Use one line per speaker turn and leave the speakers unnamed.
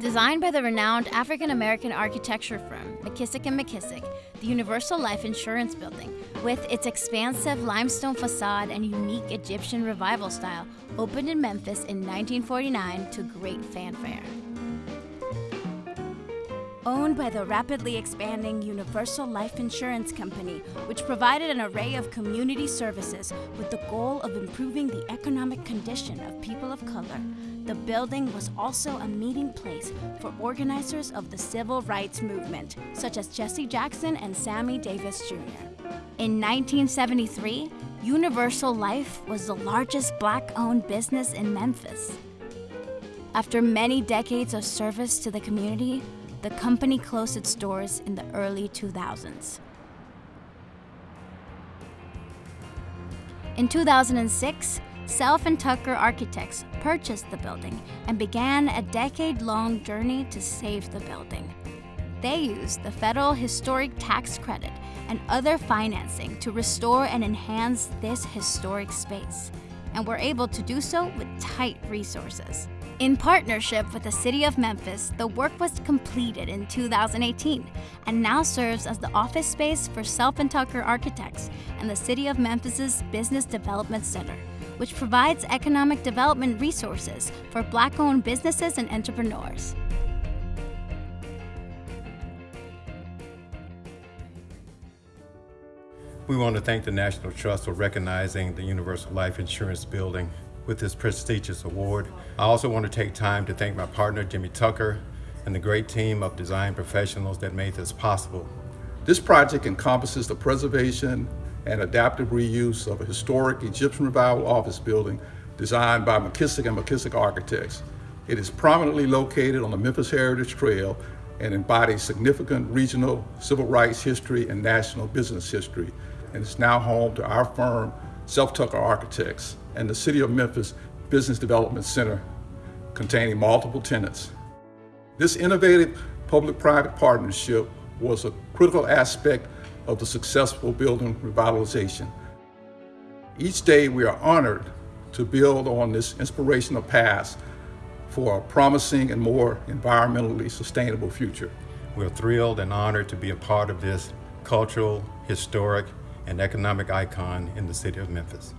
Designed by the renowned African-American architecture firm McKissick & McKissick, the Universal Life Insurance Building, with its expansive limestone facade and unique Egyptian revival style, opened in Memphis in 1949 to great fanfare. Owned by the rapidly expanding Universal Life Insurance Company, which provided an array of community services with the goal of improving the economic condition of people of color, the building was also a meeting place for organizers of the civil rights movement, such as Jesse Jackson and Sammy Davis Jr. In 1973, Universal Life was the largest black owned business in Memphis. After many decades of service to the community, the company closed its doors in the early 2000s. In 2006, Self and Tucker Architects purchased the building and began a decade-long journey to save the building. They used the federal historic tax credit and other financing to restore and enhance this historic space, and were able to do so with tight resources. In partnership with the City of Memphis, the work was completed in 2018 and now serves as the office space for Self and Tucker Architects and the City of Memphis's Business Development Center, which provides economic development resources for Black-owned businesses and entrepreneurs.
We want to thank the National Trust for recognizing the Universal Life Insurance Building with this prestigious award. I also want to take time to thank my partner, Jimmy Tucker, and the great team of design professionals that made this possible.
This project encompasses the preservation and adaptive reuse of a historic Egyptian revival office building designed by McKissick and McKissick Architects. It is prominently located on the Memphis Heritage Trail and embodies significant regional civil rights history and national business history, and is now home to our firm, Self Tucker Architects, and the City of Memphis Business Development Center containing multiple tenants. This innovative public-private partnership was a critical aspect of the successful building revitalization. Each day we are honored to build on this inspirational path for a promising and more environmentally sustainable future.
We're thrilled and honored to be a part of this cultural, historic, and economic icon in the city of Memphis.